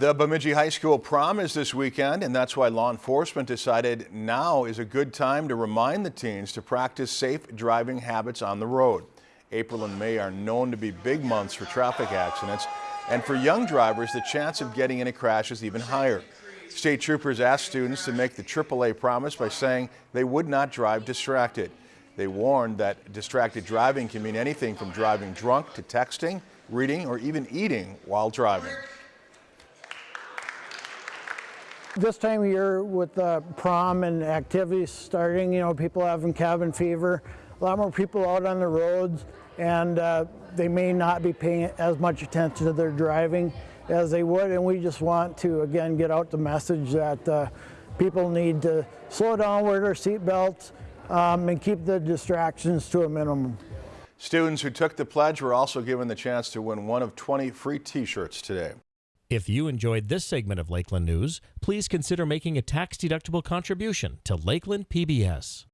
The Bemidji High School prom is this weekend, and that's why law enforcement decided now is a good time to remind the teens to practice safe driving habits on the road. April and May are known to be big months for traffic accidents, and for young drivers, the chance of getting in a crash is even higher. State troopers asked students to make the AAA promise by saying they would not drive distracted. They warned that distracted driving can mean anything from driving drunk to texting, reading, or even eating while driving. This time of year with the prom and activities starting, you know, people having cabin fever, a lot more people out on the roads and uh, they may not be paying as much attention to their driving as they would and we just want to again get out the message that uh, people need to slow down, wear their seat belts um, and keep the distractions to a minimum. Students who took the pledge were also given the chance to win one of 20 free t-shirts today. If you enjoyed this segment of Lakeland News, please consider making a tax-deductible contribution to Lakeland PBS.